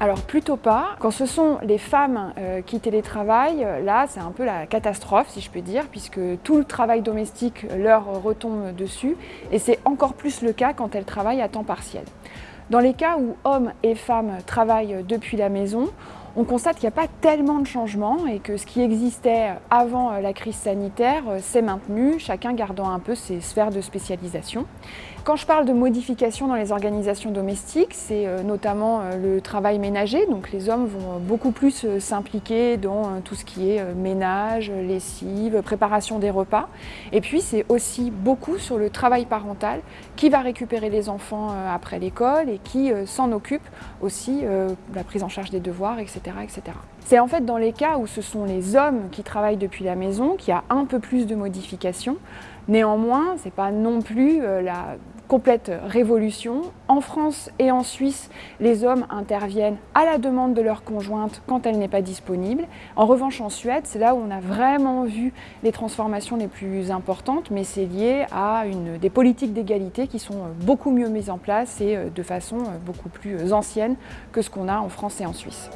Alors plutôt pas. Quand ce sont les femmes euh, qui télétravaillent, là c'est un peu la catastrophe si je peux dire, puisque tout le travail domestique leur retombe dessus et c'est encore plus le cas quand elles travaillent à temps partiel. Dans les cas où hommes et femmes travaillent depuis la maison, on constate qu'il n'y a pas tellement de changements et que ce qui existait avant la crise sanitaire s'est maintenu, chacun gardant un peu ses sphères de spécialisation. Quand je parle de modifications dans les organisations domestiques, c'est euh, notamment euh, le travail ménager. Donc les hommes vont beaucoup plus euh, s'impliquer dans tout ce qui est ménage, lessive, préparation des repas. Et puis c'est aussi beaucoup sur le travail parental qui va récupérer les enfants après l'école et qui s'en occupe aussi la prise en charge des devoirs, etc. C'est en fait dans les cas où ce sont les hommes qui travaillent depuis la maison qu'il y a un peu plus de modifications. Néanmoins, ce n'est pas non plus la complète révolution. En France et en Suisse, les hommes interviennent à la demande de leur conjointe quand elle n'est pas disponible. En revanche, en Suède, c'est là où on a vraiment vu les transformations les plus importantes, mais c'est lié à des politiques d'égalité qui sont beaucoup mieux mises en place et euh, de façon euh, beaucoup plus ancienne que ce qu'on a en France et en Suisse.